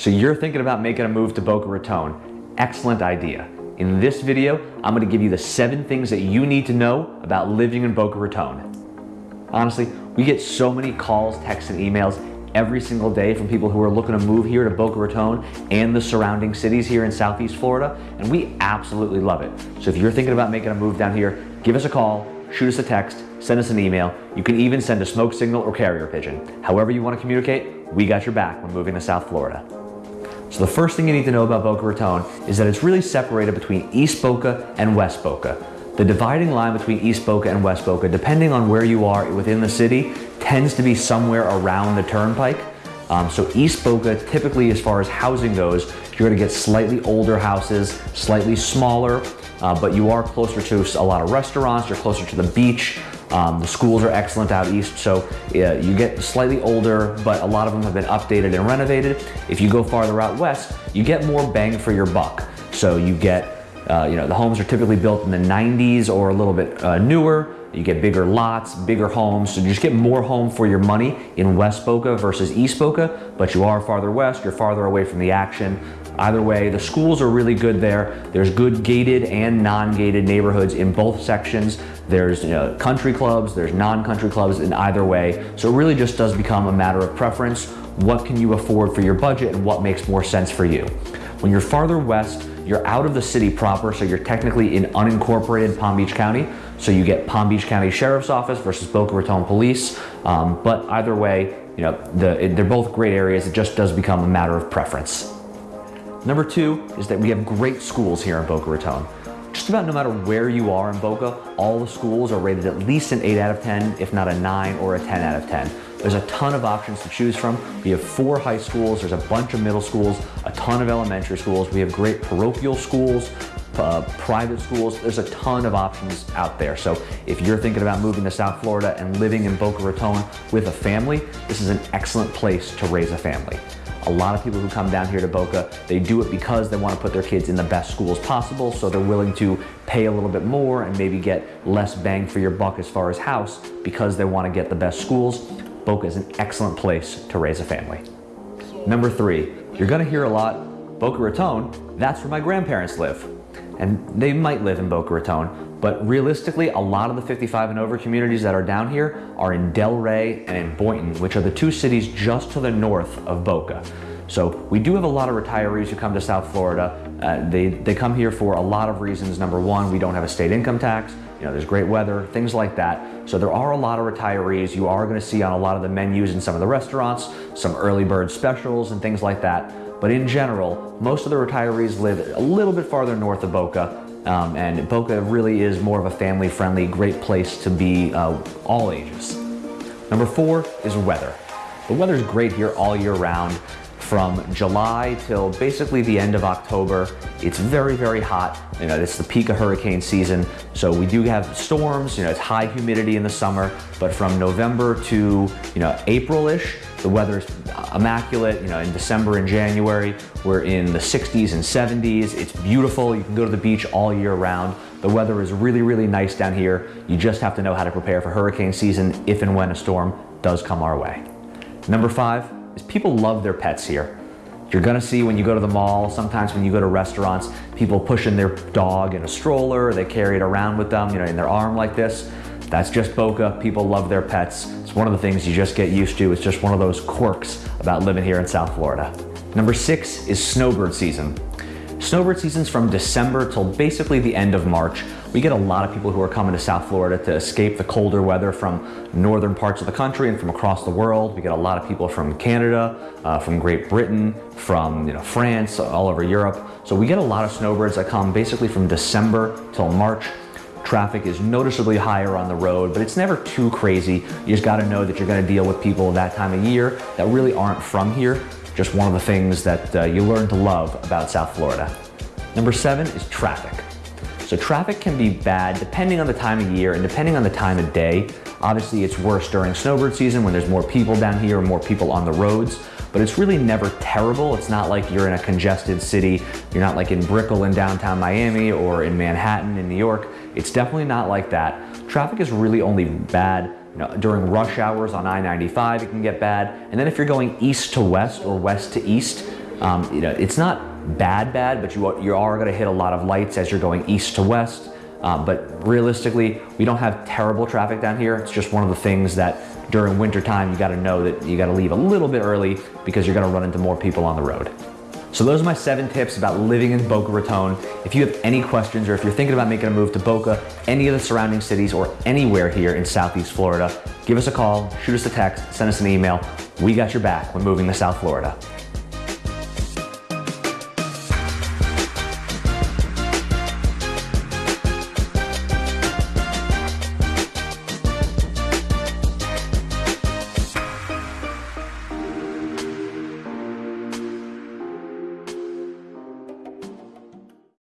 So you're thinking about making a move to Boca Raton. Excellent idea. In this video, I'm gonna give you the seven things that you need to know about living in Boca Raton. Honestly, we get so many calls, texts, and emails every single day from people who are looking to move here to Boca Raton and the surrounding cities here in Southeast Florida, and we absolutely love it. So if you're thinking about making a move down here, give us a call, shoot us a text, send us an email. You can even send a smoke signal or carrier pigeon. However you want to communicate, we got your back when moving to South Florida. So the first thing you need to know about Boca Raton is that it's really separated between East Boca and West Boca. The dividing line between East Boca and West Boca, depending on where you are within the city, tends to be somewhere around the turnpike. Um, so East Boca, typically as far as housing goes, you're gonna get slightly older houses, slightly smaller, uh, but you are closer to a lot of restaurants, you're closer to the beach, um, the schools are excellent out east, so you get slightly older, but a lot of them have been updated and renovated. If you go farther out west, you get more bang for your buck. So you get, uh, you know, the homes are typically built in the 90s or a little bit uh, newer. You get bigger lots, bigger homes, so you just get more home for your money in West Boca versus East Boca, but you are farther west, you're farther away from the action. Either way, the schools are really good there. There's good gated and non-gated neighborhoods in both sections. There's you know, country clubs, there's non-country clubs in either way. So it really just does become a matter of preference. What can you afford for your budget and what makes more sense for you? When you're farther west, you're out of the city proper, so you're technically in unincorporated Palm Beach County. So you get Palm Beach County Sheriff's Office versus Boca Raton Police. Um, but either way, you know, the, they're both great areas. It just does become a matter of preference. Number two is that we have great schools here in Boca Raton. Just about no matter where you are in Boca, all the schools are rated at least an 8 out of 10, if not a 9 or a 10 out of 10. There's a ton of options to choose from. We have four high schools, there's a bunch of middle schools, a ton of elementary schools. We have great parochial schools, uh, private schools. There's a ton of options out there. So if you're thinking about moving to South Florida and living in Boca Raton with a family, this is an excellent place to raise a family. A lot of people who come down here to Boca, they do it because they want to put their kids in the best schools possible, so they're willing to pay a little bit more and maybe get less bang for your buck as far as house because they want to get the best schools. Boca is an excellent place to raise a family. Number three, you're going to hear a lot, Boca Raton, that's where my grandparents live. And they might live in Boca Raton, but realistically, a lot of the 55 and over communities that are down here are in Delray and in Boynton, which are the two cities just to the north of Boca. So we do have a lot of retirees who come to South Florida. Uh, they, they come here for a lot of reasons. Number one, we don't have a state income tax. You know, there's great weather, things like that. So there are a lot of retirees. You are gonna see on a lot of the menus in some of the restaurants, some early bird specials and things like that. But in general, most of the retirees live a little bit farther north of Boca, um, and Boca really is more of a family-friendly, great place to be uh, all ages. Number four is weather. The weather's great here all year round. From July till basically the end of October, it's very, very hot. You know, it's the peak of hurricane season. So we do have storms, you know, it's high humidity in the summer, but from November to, you know, April-ish, the weather's immaculate. You know, in December and January, we're in the 60s and 70s. It's beautiful. You can go to the beach all year round. The weather is really, really nice down here. You just have to know how to prepare for hurricane season if and when a storm does come our way. Number five is people love their pets here. You're gonna see when you go to the mall, sometimes when you go to restaurants, people pushing their dog in a stroller, they carry it around with them, you know, in their arm like this. That's just Boca. People love their pets. It's one of the things you just get used to. It's just one of those quirks about living here in South Florida. Number six is snowbird season. Snowbird season's from December till basically the end of March. We get a lot of people who are coming to South Florida to escape the colder weather from northern parts of the country and from across the world. We get a lot of people from Canada, uh, from Great Britain, from you know, France, all over Europe. So we get a lot of snowbirds that come basically from December till March. Traffic is noticeably higher on the road, but it's never too crazy. You just gotta know that you're gonna deal with people that time of year that really aren't from here. Just one of the things that uh, you learn to love about South Florida. Number seven is traffic. So traffic can be bad depending on the time of year and depending on the time of day. Obviously it's worse during snowbird season when there's more people down here, more people on the roads but it's really never terrible. It's not like you're in a congested city. You're not like in Brickell in downtown Miami or in Manhattan in New York. It's definitely not like that. Traffic is really only bad you know, during rush hours on I-95, it can get bad. And then if you're going east to west or west to east, Um, you know, it's not bad, bad, but you are, you are going to hit a lot of lights as you're going east to west. Um, but realistically, we don't have terrible traffic down here. It's just one of the things that during wintertime, you got to know that you got to leave a little bit early because you're going to run into more people on the road. So those are my seven tips about living in Boca Raton. If you have any questions or if you're thinking about making a move to Boca, any of the surrounding cities or anywhere here in Southeast Florida, give us a call, shoot us a text, send us an email. We got your back when moving to South Florida.